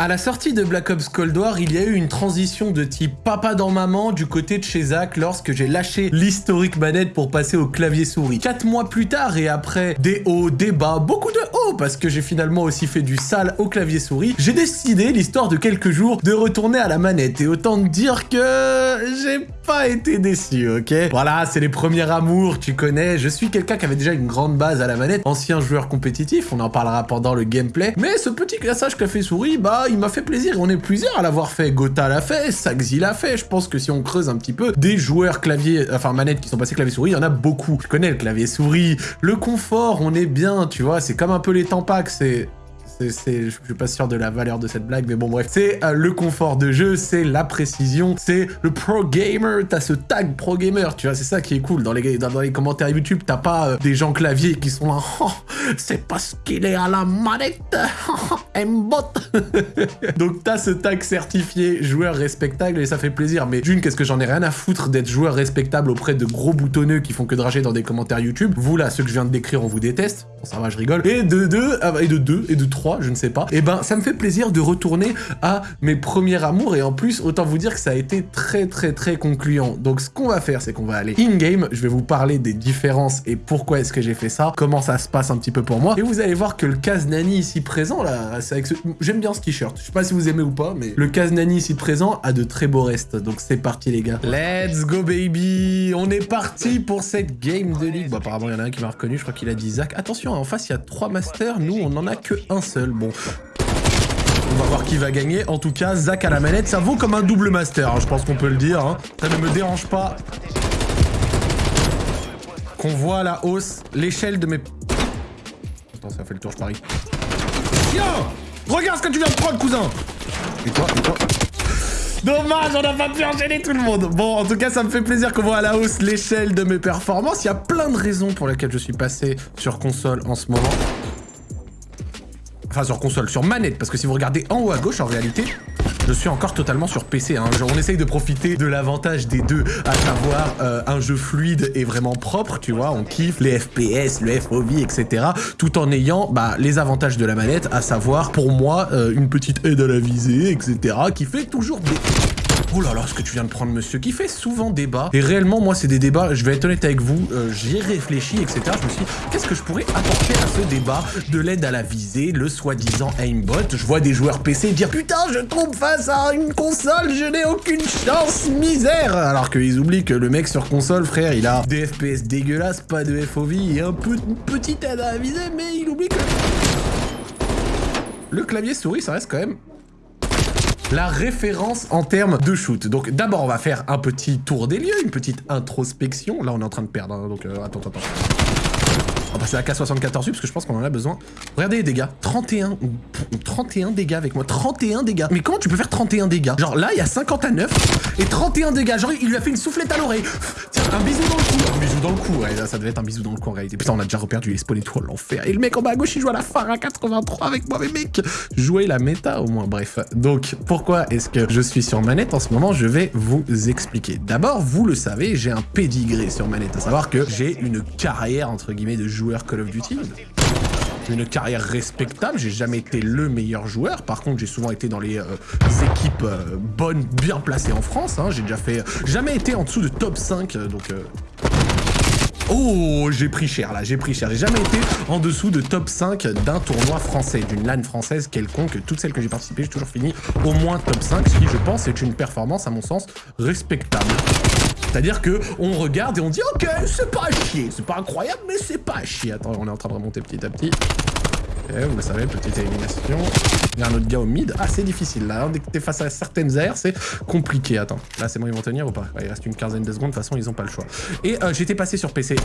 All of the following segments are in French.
À la sortie de Black Ops Cold War, il y a eu une transition de type papa dans maman du côté de chez Zach lorsque j'ai lâché l'historique manette pour passer au clavier souris. Quatre mois plus tard et après des hauts, des bas, beaucoup de hauts parce que j'ai finalement aussi fait du sale au clavier souris, j'ai décidé, l'histoire de quelques jours, de retourner à la manette. Et autant dire que j'ai pas été déçu, ok Voilà, c'est les premiers amours, tu connais. Je suis quelqu'un qui avait déjà une grande base à la manette, ancien joueur compétitif, on en parlera pendant le gameplay. Mais ce petit classage clavier souris, bah il m'a fait plaisir. On est plusieurs à l'avoir fait. Gotha l'a fait, Saxi l'a fait. Je pense que si on creuse un petit peu, des joueurs clavier, enfin manette qui sont passés clavier souris, il y en a beaucoup. Je connais le clavier souris, le confort, on est bien, tu vois. C'est comme un peu les tampacs, c'est je suis pas sûr de la valeur de cette blague, mais bon bref. C'est euh, le confort de jeu, c'est la précision, c'est le pro gamer. T'as ce tag pro gamer, tu vois, c'est ça qui est cool. Dans les, commentaires YouTube, t'as pas euh, des gens clavier qui sont là, oh, c'est parce qu'il est à la manette, bot Donc t'as ce tag certifié joueur respectable et ça fait plaisir. Mais d'une, qu'est-ce que j'en ai rien à foutre d'être joueur respectable auprès de gros boutonneux qui font que drager dans des commentaires YouTube? Vous là, ceux que je viens de décrire, on vous déteste. Bon, ça va, je rigole. Et de deux, ah, et de deux, et de trois je ne sais pas, et eh ben ça me fait plaisir de retourner à mes premiers amours et en plus autant vous dire que ça a été très très très concluant. Donc ce qu'on va faire c'est qu'on va aller in-game, je vais vous parler des différences et pourquoi est-ce que j'ai fait ça, comment ça se passe un petit peu pour moi. Et vous allez voir que le Kaznani ici présent là, c'est avec ce... j'aime bien ce t-shirt, je sais pas si vous aimez ou pas mais le Kaznani ici présent a de très beaux restes. Donc c'est parti les gars. Let's go baby. On est parti pour cette game de ligue. Bon apparemment il y en a un qui m'a reconnu, je crois qu'il a dit Zach. Attention en face il y a trois masters, nous on en a que un seul Bon, on va voir qui va gagner. En tout cas, Zach à la manette, ça vaut comme un double master, hein, je pense qu'on peut le dire. Hein. Ça ne me dérange pas qu'on voit la hausse, l'échelle de mes... Attends, ça fait le tour, je parie. Tiens Regarde ce que tu viens de prendre, cousin Et toi, et toi? Dommage, on n'a pas pu enchaîner tout le monde. Bon, en tout cas, ça me fait plaisir qu'on voit à la hausse l'échelle de mes performances. Il y a plein de raisons pour lesquelles je suis passé sur console en ce moment. Enfin, sur console, sur manette, parce que si vous regardez en haut à gauche, en réalité, je suis encore totalement sur PC. Hein. On essaye de profiter de l'avantage des deux, à savoir euh, un jeu fluide et vraiment propre, tu vois. On kiffe les FPS, le FOV, etc. Tout en ayant bah, les avantages de la manette, à savoir, pour moi, euh, une petite aide à la visée, etc. qui fait toujours des Oh là là, ce que tu viens de prendre, monsieur, qui fait souvent débat. Et réellement, moi, c'est des débats, je vais être honnête avec vous, euh, j'y ai réfléchi, etc. Je me suis dit, qu'est-ce que je pourrais apporter à ce débat de l'aide à la visée, le soi-disant aimbot? Je vois des joueurs PC dire, putain, je tombe face à une console, je n'ai aucune chance, misère Alors qu'ils oublient que le mec sur console, frère, il a des FPS dégueulasses, pas de FOV et un peu, une petite aide à la visée, mais il oublie que... Le clavier souris, ça reste quand même la référence en termes de shoot. Donc d'abord, on va faire un petit tour des lieux, une petite introspection. Là, on est en train de perdre, hein, donc euh, attends, attends. Va passer à la K74 parce que je pense qu'on en a besoin. Regardez les dégâts. 31. 31 dégâts avec moi. 31 dégâts. Mais comment tu peux faire 31 dégâts? Genre là, il y a 50 à 9 et 31 dégâts. Genre, il lui a fait une soufflette à l'oreille. Tiens, un bisou dans le cou. Un bisou dans le cou. Ouais, ça devait être un bisou dans le cou en réalité. Putain, on a déjà reperdu les spawn étoiles, l'enfer. Et le mec en bas à gauche, il joue à la fin à 83 avec moi. Mais mec, jouer la méta au moins. Bref. Donc, pourquoi est-ce que je suis sur manette en ce moment? Je vais vous expliquer. D'abord, vous le savez, j'ai un pédigré sur manette. À savoir que j'ai une carrière, entre guillemets, de joueur Call of Duty. Une carrière respectable, j'ai jamais été le meilleur joueur. Par contre, j'ai souvent été dans les, euh, équipes euh, bonnes, bien placées en France. Hein. J'ai déjà fait... jamais été en dessous de top 5, euh, donc... Oh, j'ai pris cher là, j'ai pris cher. J'ai jamais été en dessous de top 5 d'un tournoi français, d'une LAN française quelconque. Toutes celles que j'ai participé, j'ai toujours fini au moins top 5, ce qui, je pense, est une performance, à mon sens, respectable. C'est-à-dire que on regarde et on dit ok, c'est pas chier, c'est pas incroyable, mais c'est pas chier. Attends, on est en train de remonter petit à petit. Ok, vous le savez, petite élimination. Il y a un autre gars au mid. Ah, c'est difficile là. Dès que t'es face à certaines aires, c'est compliqué. Attends, là c'est bon, ils vont tenir ou pas? Il reste une quinzaine de secondes. De toute façon, ils ont pas le choix. Et euh, j'étais passé sur PC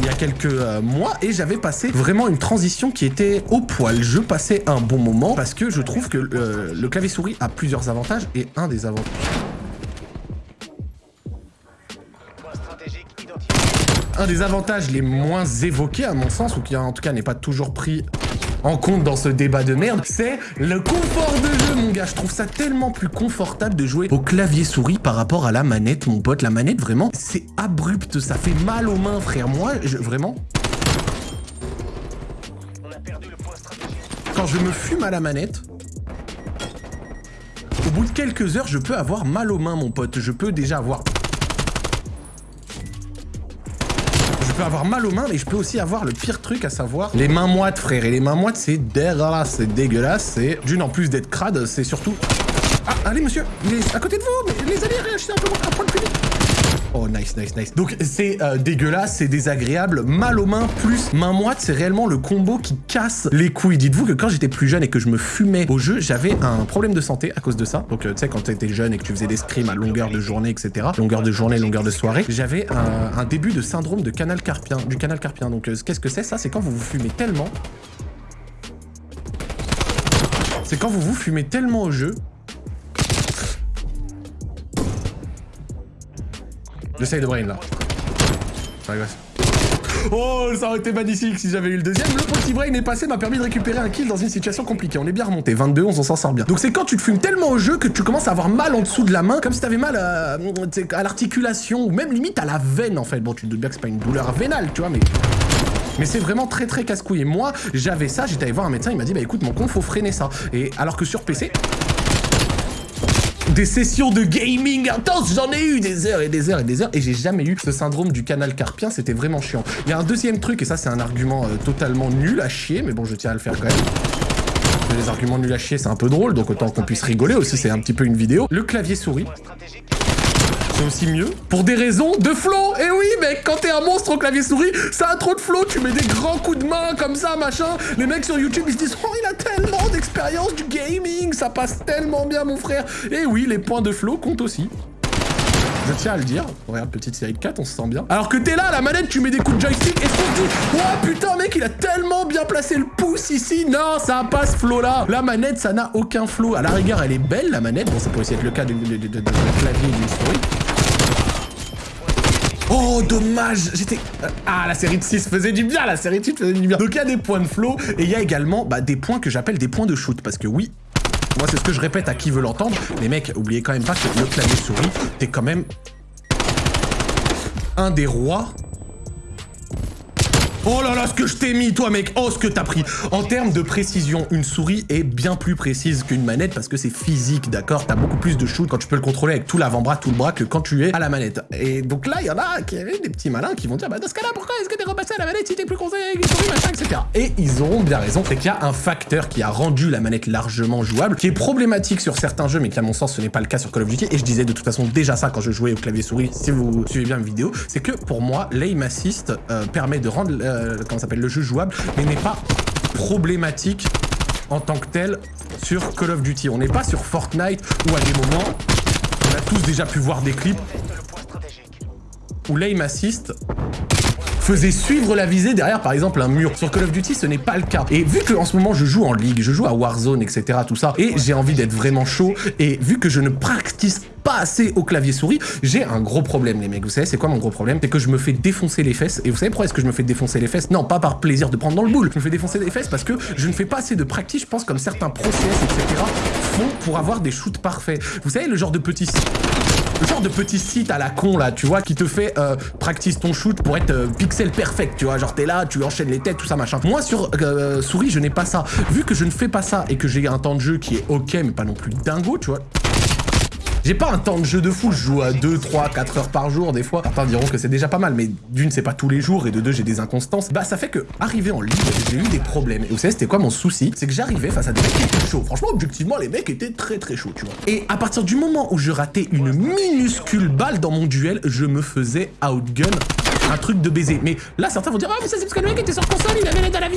il y a quelques euh, mois et j'avais passé vraiment une transition qui était au poil. Je passais un bon moment parce que je trouve que euh, le clavier souris a plusieurs avantages et un des avantages un des avantages les moins évoqués à mon sens, ou qui en tout cas n'est pas toujours pris en compte dans ce débat de merde, c'est le confort de jeu, mon gars. Je trouve ça tellement plus confortable de jouer au clavier souris par rapport à la manette, mon pote. La manette, vraiment, c'est abrupt, ça fait mal aux mains, frère. Moi, je, vraiment... Quand je me fume à la manette, au bout de quelques heures, je peux avoir mal aux mains, mon pote. Je peux déjà avoir peux avoir mal aux mains, mais je peux aussi avoir le pire truc, à savoir les mains moites, frère. Et les mains moites, c'est dégueulasse, c'est dégueulasse. C'est d'une en plus d'être crade, c'est surtout... Ah, allez, monsieur, il est à côté de vous, les alliés, réagissez un peu, un de plus Oh, nice, nice, nice. Donc, c'est euh, dégueulasse, c'est désagréable. Mal aux mains plus main moite, c'est réellement le combo qui casse les couilles. Dites-vous que quand j'étais plus jeune et que je me fumais au jeu, j'avais un problème de santé à cause de ça. Donc, euh, tu sais, quand t'étais jeune et que tu faisais des scrims à longueur de journée, etc. Longueur de journée, longueur de soirée, j'avais un, début de syndrome de canal carpien, du canal carpien. Donc, euh, qu'est-ce que c'est ça? C'est quand vous vous fumez tellement... C'est quand vous vous fumez tellement au jeu J'essaye de brain là. Oh, ça aurait été magnifique si j'avais eu le deuxième. Le petit brain est passé, m'a permis de récupérer un kill dans une situation compliquée. On est bien remonté. 22, on s'en sort bien. Donc c'est quand tu te fumes tellement au jeu que tu commences à avoir mal en dessous de la main, comme si t'avais mal à, à l'articulation, ou même limite à la veine en fait. Bon, tu te doutes bien que c'est pas une douleur vénale, tu vois, mais... Mais c'est vraiment très très casse-couille. Et moi, j'avais ça, j'étais allé voir un médecin, il m'a dit, bah écoute, mon con, faut freiner ça. Et alors que sur PC, des sessions de gaming intenses, j'en ai eu des heures et des heures et des heures, et j'ai jamais eu ce syndrome du canal carpien, c'était vraiment chiant. Il y a un deuxième truc, et ça c'est un argument euh, totalement nul à chier, mais bon, je tiens à le faire quand même. Les arguments nuls à chier, c'est un peu drôle, donc autant qu'on puisse rigoler aussi, c'est un petit peu une vidéo. Le clavier souris c'est aussi mieux. Pour des raisons de flow Et oui, mec, quand t'es un monstre au clavier souris, ça a trop de flow, tu mets des grands coups de main comme ça, machin. Les mecs sur YouTube, ils se disent « Oh, il a tellement d'expérience du gaming, ça passe tellement bien, mon frère !» Et oui, les points de flow comptent aussi. Je tiens à le dire. Regarde, petite série de 4, on se sent bien. Alors que t'es là, la manette, tu mets des coups de joystick et se dit Oh putain, mec, il a tellement bien placé le pouce ici. Non, ça a pas ce flow là. La manette, ça n'a aucun flow. À la rigueur, elle est belle, la manette. Bon, ça pourrait aussi être le cas de clavier d'une souris. Oh, dommage J'étais... Ah, la série de 6 faisait du bien, la série de 6 faisait du bien. Donc il y a des points de flow, et il y a également bah, des points que j'appelle des points de shoot, parce que oui, moi c'est ce que je répète à qui veut l'entendre, les mecs, oubliez quand même pas que le clavier souris, t'es quand même un des rois Oh là là, ce que je t'ai mis, toi, mec Oh, ce que t'as pris En termes de précision, une souris est bien plus précise qu'une manette parce que c'est physique, d'accord? T'as beaucoup plus de shoot quand tu peux le contrôler avec tout l'avant-bras, tout le bras que quand tu es à la manette. Et donc là, il y en a qui avaient des petits malins qui vont dire, bah dans ce cas-là, pourquoi est-ce que t'es repassé à la manette si t'es plus conseillé avec une souris, machin, etc. Et ils auront bien raison, c'est qu'il y a un facteur qui a rendu la manette largement jouable, qui est problématique sur certains jeux, mais qui à mon sens, ce n'est pas le cas sur Call of Duty. Et je disais de toute façon déjà ça quand je jouais au clavier souris, si vous suivez bien mes vidéos, c'est que pour moi, l'aim assist euh, permet de rendre... Euh, euh, comment s'appelle, le jeu jouable, mais n'est pas problématique en tant que tel sur Call of Duty. On n'est pas sur Fortnite où à des moments, on a tous déjà pu voir des clips où l'aim assist faisait suivre la visée derrière par exemple un mur. Sur Call of Duty ce n'est pas le cas. Et vu que en ce moment je joue en ligue, je joue à Warzone etc tout ça, et j'ai envie d'être vraiment chaud, et vu que je ne practice pas assez au clavier souris, j'ai un gros problème les mecs. Vous savez c'est quoi mon gros problème? C'est que je me fais défoncer les fesses. Et vous savez pourquoi est-ce que je me fais défoncer les fesses? Non, pas par plaisir de prendre dans le boule. Je me fais défoncer les fesses parce que je ne fais pas assez de practice, je pense comme certains process, etc. font pour avoir des shoots parfaits. Vous savez le genre de petits le genre de petit site à la con là, tu vois, qui te fait euh, practice ton shoot pour être euh, pixel perfect, tu vois, genre t'es là, tu enchaînes les têtes, tout ça machin. Moi sur euh, souris, je n'ai pas ça. Vu que je ne fais pas ça et que j'ai un temps de jeu qui est ok, mais pas non plus dingo, tu vois, j'ai pas un temps de jeu de fou, je joue à 2, 3, 4 heures par jour des fois. Certains diront que c'est déjà pas mal, mais d'une, c'est pas tous les jours, et de deux, j'ai des inconstances. Bah, ça fait que, arrivé en ligne, j'ai eu des problèmes. Et vous savez, c'était quoi mon souci? C'est que j'arrivais face à des mecs qui étaient chauds. Franchement, objectivement, les mecs étaient très très chauds, tu vois. Et à partir du moment où je ratais une minuscule balle dans mon duel, je me faisais outgun un truc de baiser. Mais là, certains vont dire, ah, mais ça, c'est parce que le mec était sur console, il avait l'aide à la vie.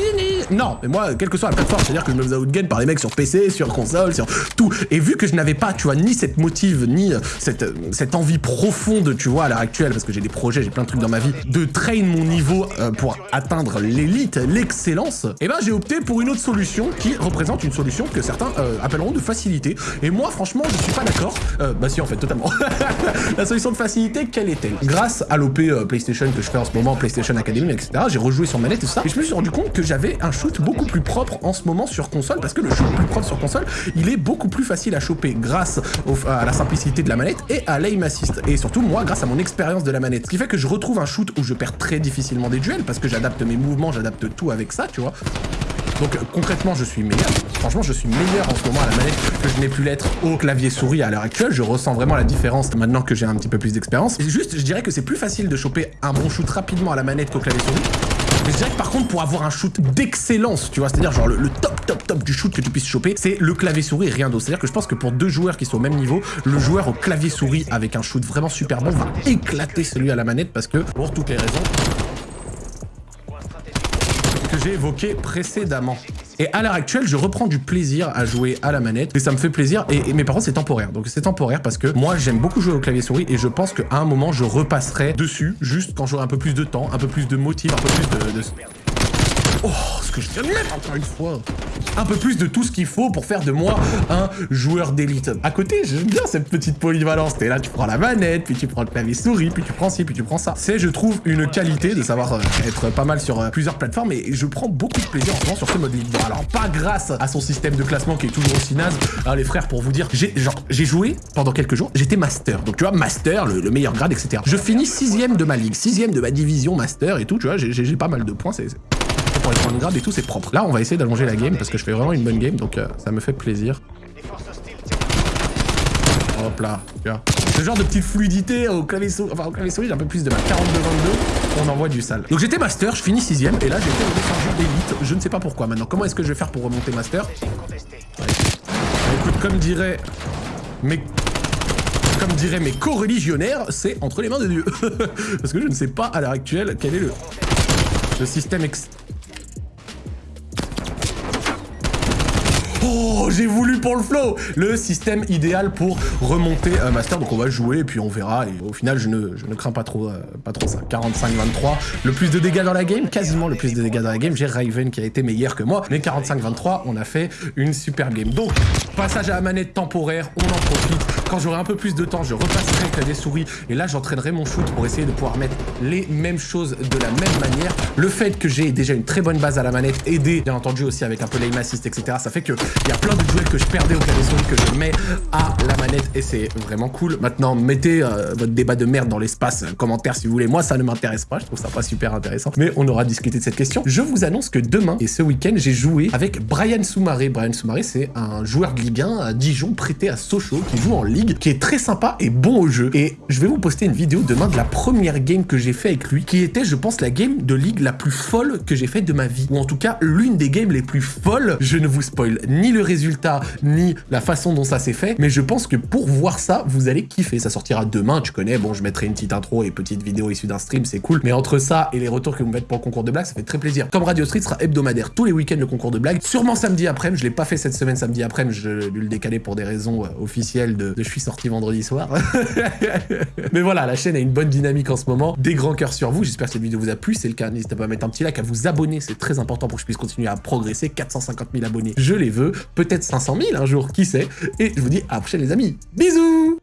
Non, mais moi, quelle que soit la plateforme, c'est-à-dire que je me faisais outgun par des mecs sur PC, sur console, sur tout. Et vu que je n'avais pas, tu vois, ni cette motive, ni euh, cette, euh, cette envie profonde, tu vois, à l'heure actuelle, parce que j'ai des projets, j'ai plein de trucs dans ma vie, de train mon niveau euh, pour atteindre l'élite, l'excellence, et eh ben j'ai opté pour une autre solution qui représente une solution que certains appelleront de facilité. Et moi, franchement, je suis pas d'accord. bah si, en fait, totalement. la solution de facilité, quelle est-elle? Grâce à l'OP PlayStation que je fais en ce moment, PlayStation Academy, etc. J'ai rejoué sur manette et tout ça. Et je me suis rendu compte que j'avais un shoot beaucoup plus propre en ce moment sur console, parce que le shoot plus propre sur console, il est beaucoup plus facile à choper grâce à la simplicité de la manette et à l'aim assist. Et surtout, moi, grâce à mon expérience de la manette. Ce qui fait que je retrouve un shoot où je perds très difficilement des duels, parce que j'adapte mes mouvements, j'adapte tout avec ça, tu vois. Donc concrètement, je suis meilleur. Franchement, je suis meilleur en ce moment à la manette que je n'ai pu l'être au clavier souris à l'heure actuelle. Je ressens vraiment la différence maintenant que j'ai un petit peu plus d'expérience. Juste, je dirais que c'est plus facile de choper un bon shoot rapidement à la manette qu'au clavier souris. Mais je dirais que par contre, pour avoir un shoot d'excellence, tu vois, c'est-à-dire genre le, top, top, top du shoot que tu puisses choper, c'est le clavier souris rien d'autre. C'est-à-dire que je pense que pour deux joueurs qui sont au même niveau, le joueur au clavier souris avec un shoot vraiment super bon va éclater celui à la manette parce que, pour toutes les raisons j'ai évoquées précédemment. Et à l'heure actuelle, je reprends du plaisir à jouer à la manette et ça me fait plaisir. Et, mais par contre, c'est temporaire. Donc c'est temporaire parce que moi, j'aime beaucoup jouer au clavier souris et je pense qu'à un moment, je repasserai dessus juste quand j'aurai un peu plus de temps, un peu plus de motifs, un peu plus de... de... Oh, ce que je viens de mettre encore une fois un peu plus de tout ce qu'il faut pour faire de moi un joueur d'élite. À côté, j'aime bien cette petite polyvalence. T'es là, tu prends la manette, puis tu prends le clavier souris, puis tu prends ci, puis tu prends ça. C'est, je trouve, une qualité de savoir euh, être pas mal sur euh, plusieurs plateformes et je prends beaucoup de plaisir en ce moment sur ce mode. Alors, pas grâce à son système de classement qui est toujours aussi naze. Alors, les frères, pour vous dire, j'ai joué pendant quelques jours, j'étais master. Donc, tu vois, master, le, meilleur grade, etc. Je finis sixième de ma ligue, sixième de ma division master et tout, tu vois, j'ai pas mal de points, c'est les grade et tout, c'est propre. Là, on va essayer d'allonger la game parce que je fais vraiment une bonne game, donc euh, ça me fait plaisir. Hop là. Ce genre de petite fluidité au clavier souris, enfin au clavier j'ai un peu plus de ma 42-22, on envoie du sale. Donc j'étais master, je finis sixième, et là j'étais au d'élite, je ne sais pas pourquoi. Maintenant, comment est-ce que je vais faire pour remonter master? Écoute, comme dirait mes comme diraient mes co-religionnaires, c'est entre les mains de Dieu. Parce que je ne sais pas à l'heure actuelle quel est le, le système ex Oh, j'ai voulu pour le flow Le système idéal pour remonter un Master. Donc on va jouer et puis on verra. Et au final, je ne, je ne crains pas trop, euh, pas trop ça. 45-23. Le plus de dégâts dans la game, quasiment le plus de dégâts dans la game. J'ai Raven qui a été meilleur que moi. Mais 45-23, on a fait une super game. Donc, passage à la manette temporaire, on en profite. Quand j'aurai un peu plus de temps, je repasserai avec des souris. Et là, j'entraînerai mon shoot pour essayer de pouvoir mettre les mêmes choses de la même manière. Le fait que j'ai déjà une très bonne base à la manette, aidé bien entendu aussi avec un peu l'aim assist, etc. Ça fait que il y a plein de duels que je perdais au souris que je mets à la manette et c'est vraiment cool. Maintenant, mettez euh, votre débat de merde dans l'espace euh, commentaire si vous voulez. Moi, ça ne m'intéresse pas. Je trouve ça pas super intéressant. Mais on aura discuté de cette question. Je vous annonce que demain et ce week-end, j'ai joué avec Brian Soumaré. Brian Soumaré, c'est un joueur de Ligue 1 à Dijon prêté à Sochaux qui joue en Ligue, qui est très sympa et bon au jeu. Et je vais vous poster une vidéo demain de la première game que j'ai fait avec lui, qui était, je pense, la game de Ligue la plus folle que j'ai faite de ma vie. Ou en tout cas, l'une des games les plus folles. Je ne vous spoil ni le résultat, ni la façon dont ça s'est fait, mais je pense que pour voir ça, vous allez kiffer. Ça sortira demain, tu connais, bon, je mettrai une petite intro et petite vidéo issue d'un stream, c'est cool, mais entre ça et les retours que vous me faites pour le concours de blagues, ça fait très plaisir. Comme Radio Street sera hebdomadaire tous les week-ends le concours de blagues, sûrement samedi après, je l'ai pas fait cette semaine samedi après, je dû le décaler pour des raisons euh, officielles de, de je suis sorti vendredi soir. mais voilà, la chaîne a une bonne dynamique en ce moment, des grands cœurs sur vous, j'espère que cette vidéo vous a plu, c'est le cas, n'hésitez pas à mettre un petit like, à vous abonner, c'est très important pour que je puisse continuer à progresser, 450 000 abonnés, je les veux, peut-être 500 000 un jour, qui sait. Et je vous dis à la prochaine les amis. Bisous